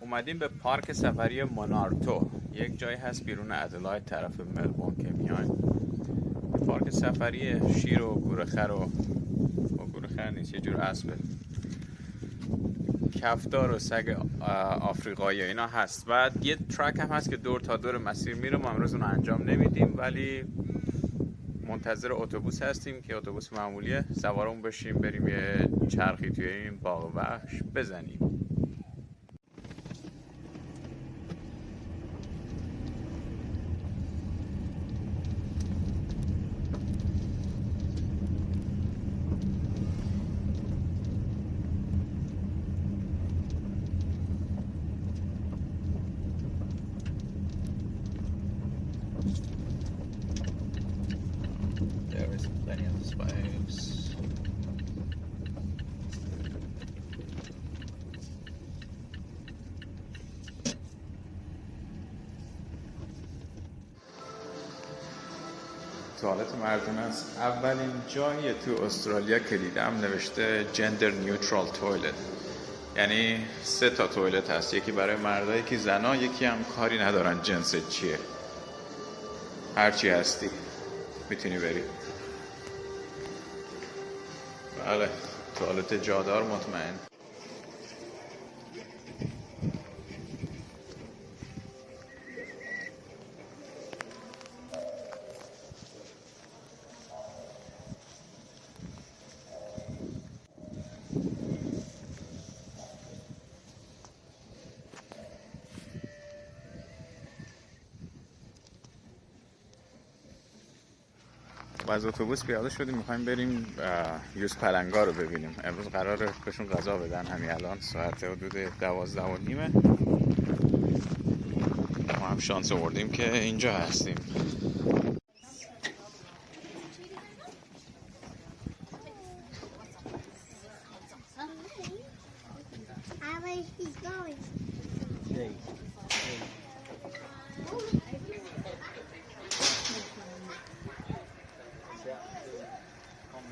اومدیم به پارک سفری مونارتو. یک جایی هست بیرون ادلاید طرف ملبون که میایم. پارک سفری شیر و گورخر و گورخر نیست یه جور اسبه. کفدار و سگ آفریقایی اینا هست. و یه ترک هم هست که دور تا دور مسیر میره ما امروز اون انجام نمیدیم ولی منتظر اتوبوس هستیم که اتوبوس معمولیه. سوارمون بشیم بریم یه چرخی توی این باغ وحش بزنیم. توالت مردون است. اولین جایی تو استرالیا که دیدم نوشته جندر نیوترال توالت یعنی سه تا توالت هست. یکی برای مردها یکی زنا یکی هم کاری ندارن. جنس چیه؟ هرچی هستی. می‌تونی بری. بله. توالت جادار مطمئن. از اتوبوس پیاده شدیم می‌خوایم بریم یوز پلنگا رو ببینیم. امروز قرار بهشون غذا بدن همین الان ساعت حدود دوازده و نیمه. ما هم شانس آوردیم که اینجا هستیم.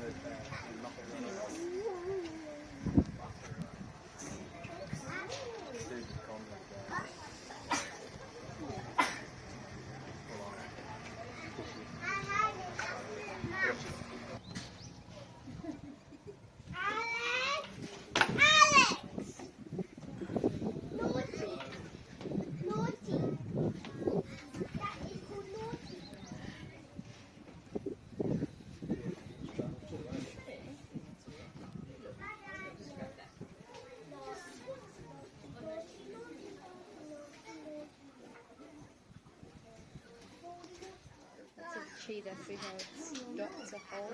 المقدونية tree that we have got the whole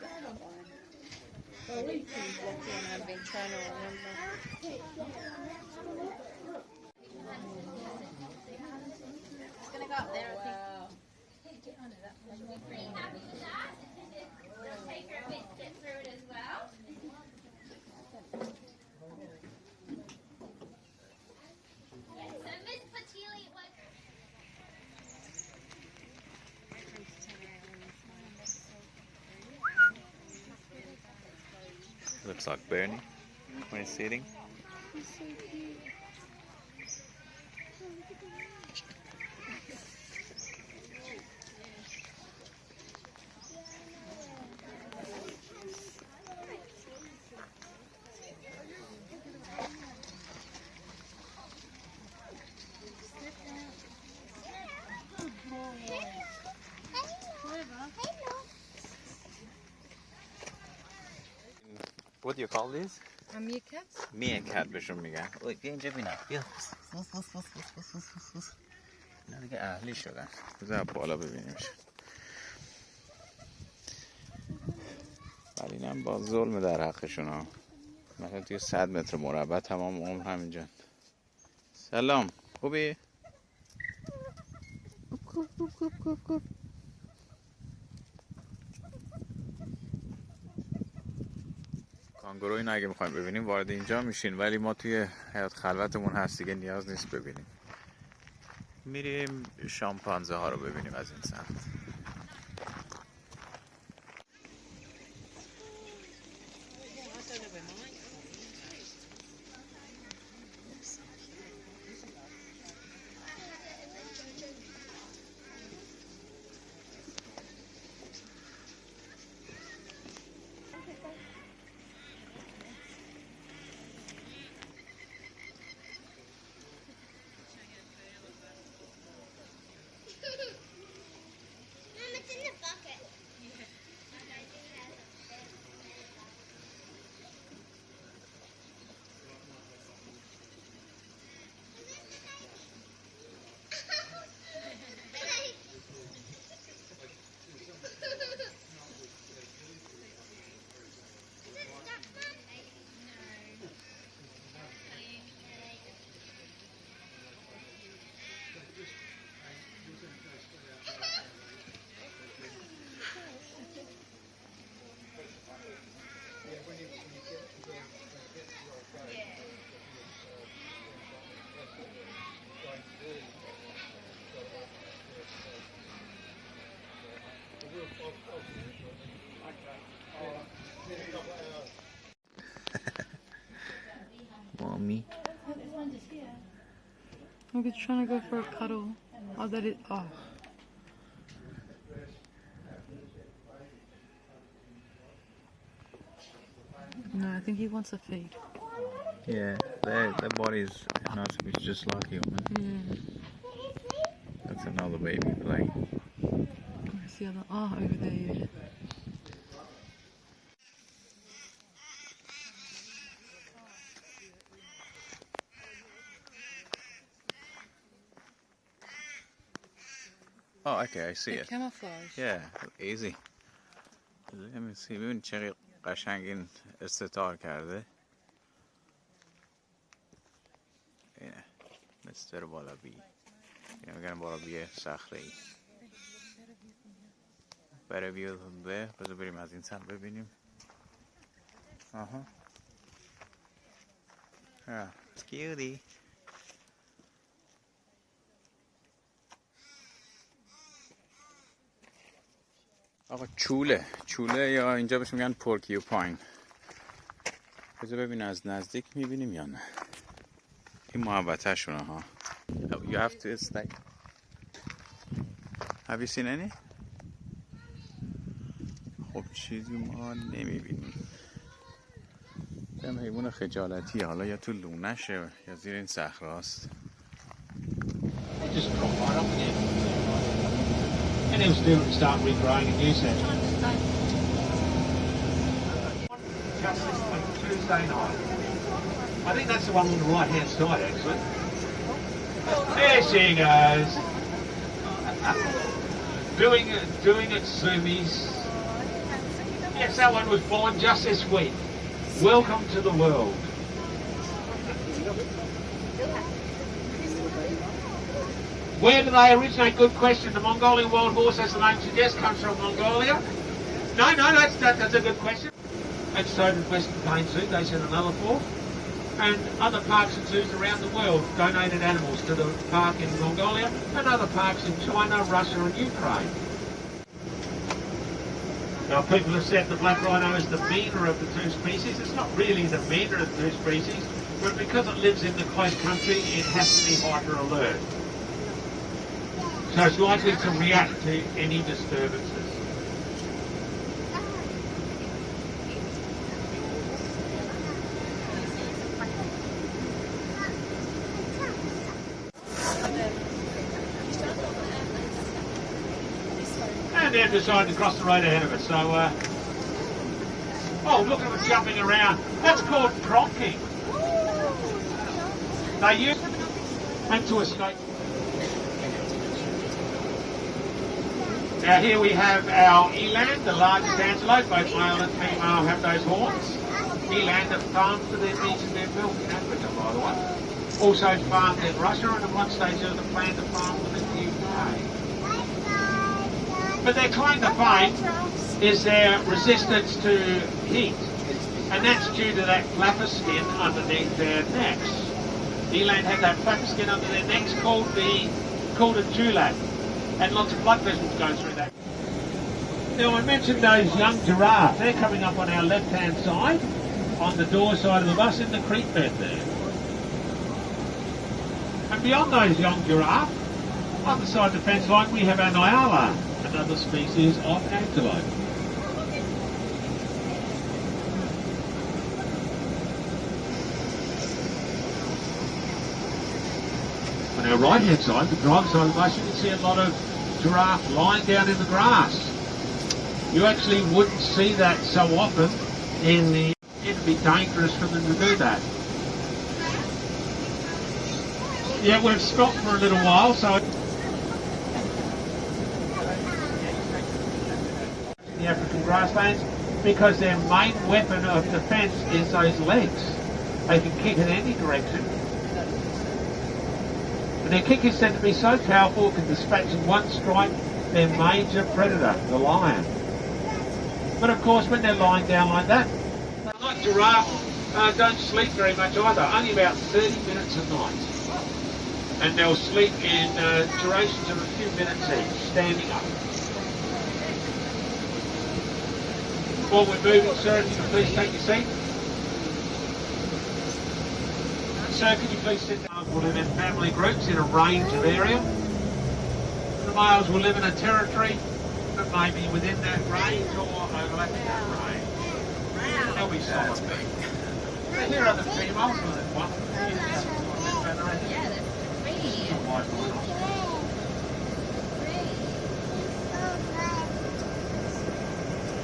that one. One I've been trying to remember. Looks like Bernie when he's sitting. What do you call these? A meerkat? Meerkat بهشون میگن اوی بیا اینجا بینا بیا بس بس بس بس بس بس بس اینا دیگه اهلی شدن بذار بالا ببینیمش ولی اینم با ظلم در حقشون ها. مثلا توی 100 متر مربع تمام عمر همینجا. سلام. خوبی؟ کانگورو این اگه می‌خوایم ببینیم وارد اینجا میشین. ولی ما توی حیات خلوتمون هست دیگه نیاز نیست ببینیم. میریم شامپانزه ها رو ببینیم از این سمت. Me. Look, it's trying to go for a cuddle. Oh, that is. Oh. No, I think he wants a feed. Yeah, their, their not to be just like human. Mm. That's another baby playing. Where's the other? Oh, over there. Yeah. Oh, okay, I see it. camouflage. Yeah, easy. Let me see ببین چقدر قشنگ این استتار کرده اینه مستر بالا بی اینه میگن بالا بی صخره ای برای بیاد به بذار بریم از این سر ببینیم آها آه کیوتی آقا چوله. چوله یا اینجا بهش میگن پورکیوپاین. بذار ببین از نزدیک می‌بینیم یا نه. این محبته شونه ها. You have to stay. Have you seen any? خب چیزی ما نمی‌بینیم. هم حیوان خجالتی حالا یا تو لونشه یا زیر این صخراست. Just And they'll still start regrowing that. Just this Tuesday night. I think that's the one on the right hand side actually. There she goes. doing it, doing it, zoomies. Yes, that one was born just this week. Welcome to the world. Where do they originate? Good question. The Mongolian wild horse, as the name suggests, comes from Mongolia. No, no, that's, that, that's a good question. And so did Western Plains Zoo, they sent another four. And other parks and zoos around the world donated animals to the park in Mongolia and other parks in China, Russia and Ukraine. Now people have said the black rhino is the meaner of the two species. It's not really the meaner of the two species, but because it lives in the close country, it has to be hyper alert. So it's likely to react to any disturbances. And they've decided to cross the road ahead of us. So, uh, oh, look at them jumping around. That's called pronking. They use and to escape. Now here we have our eland, the largest antelope. Both male and female have those horns. Eland are farmed for their meat and their milk in Africa, by the way. Also farmed in Russia and at one stage there was plan to farm them in the UK. But their claim to fame is their resistance to heat. And that's due to that flapper skin underneath their necks. Eland have that flapper skin under their necks called the called a dewlap. And lots of blood vessels go through that. Now I mentioned those young giraffes, They're coming up on our left-hand side, on the door side of the bus in the creek bed there. And beyond those young giraffe, on the side of the fence line, we have our Nyala, another species of antelope. On our right hand side, the driver's side of the bus, you can see a lot of giraffe lying down in the grass. You actually wouldn't see that so often in the it'd be dangerous for them to do that. Yeah, we've stopped for a little while, so the African grasslands because their main weapon of defence is those legs. They can kick in any direction. Their kick is said to be so powerful it can dispatch in one strike their major predator, the lion. But of course, when they're lying down like that, like giraffe, uh, don't sleep very much either, only about 30 minutes a night. And they'll sleep in uh, durations of a few minutes each, standing up. While we're moving, sir, if you can please take your seat. Sir, can you please sit down? Will live in family groups in a range of area. The males will live in a territory that may be within that range or overlapping that range. They'll be solid. But here are the females with it. One.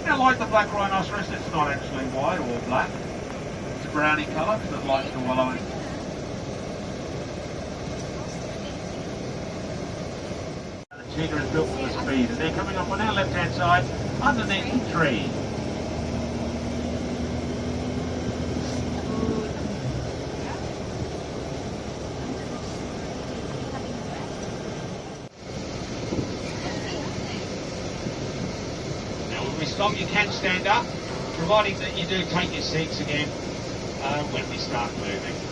Now, like the black rhinoceros, it's not actually white or black. It's a browny colour because it likes to wallow in. Cheetah is built for the speed, and they're coming up on our left-hand side underneath the tree. Now, when we stop, you can stand up, providing that you do take your seats again uh, when we start moving.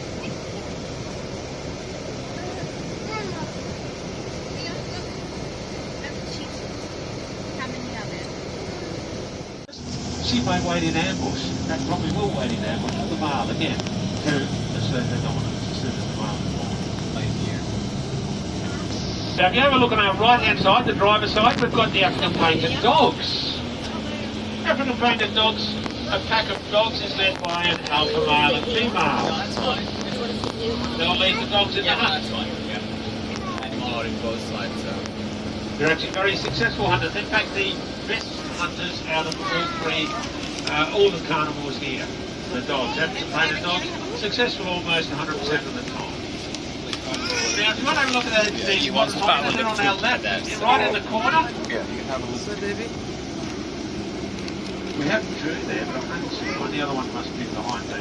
She may wait in ambush. That probably will wait in ambush for the male again to assert their dominance as soon as the male is born. Now, if you have a look on our right-hand side, the driver's side, we've got the African painted dogs. African painted dogs, a pack of dogs is led by an alpha male and female. They'll lead the dogs in the hunt. They're actually very successful hunters. In fact, the best hunters out of all three, uh, all the carnivores here, the dogs, African painted dogs, successful almost 100% of the time. Now, if you want to have a look at the, the one top there on our left, right in the corner, Yeah, you can have a look. we have two there, but I can't see one. The other one must be behind the.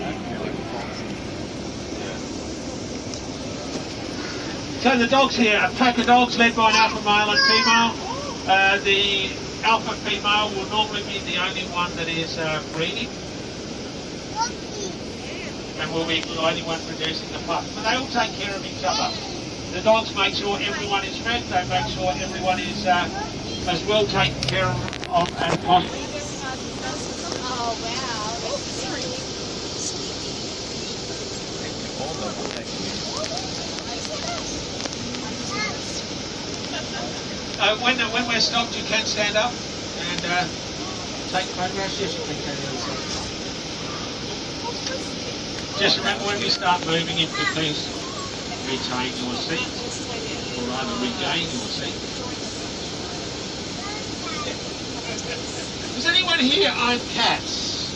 So the dogs here, a pack of dogs led by an alpha male and female. Uh, the alpha female will normally be the only one that is uh, breeding and will be the only one producing the pup. But they all take care of each other. The dogs make sure everyone is fed, they make sure everyone is uh, as well taken care of, of as possible. Oh wow, that's very Uh, when, when we're stopped, you can stand up and uh, take photographs. Yes, you can carry on. Just remember when we start moving, if you please retain your seat, or rather regain your seat. Does anyone here own cats?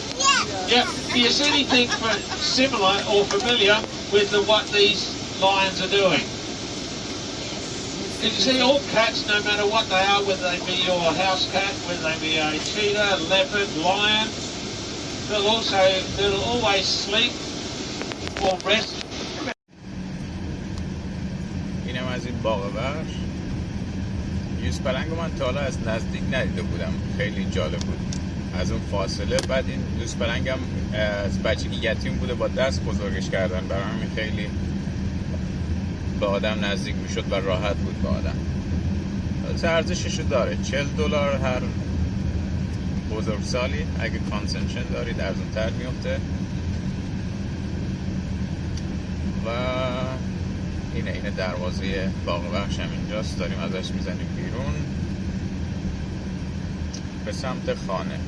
Yeah. Do you see anything for, similar or familiar with the, what these lions are doing? You see all cats, no matter what they are, whether they be your house cat, whether they be a cheetah, leopard, lion, they'll also, they'll always sleep or rest اینم از این باغ وحش یوز پلنگ من تا حالا از نزدیک ندیده بودم خیلی جالب بود از اون فاصله بعد این یوز پلنگم از بچگی یتیم بوده با دست بزرگش کردن برای همین خیلی به آدم نزدیک می‌شد و راحت بود به آدم. ارزشش رو داره. 40 دلار هر بزرگسالی اگه کانسنشن دارید ارزون تر میفته و اینه اینه دروازه باغ بخش هم اینجاست. داریم ازش می‌زنیم بیرون. به سمت خانه.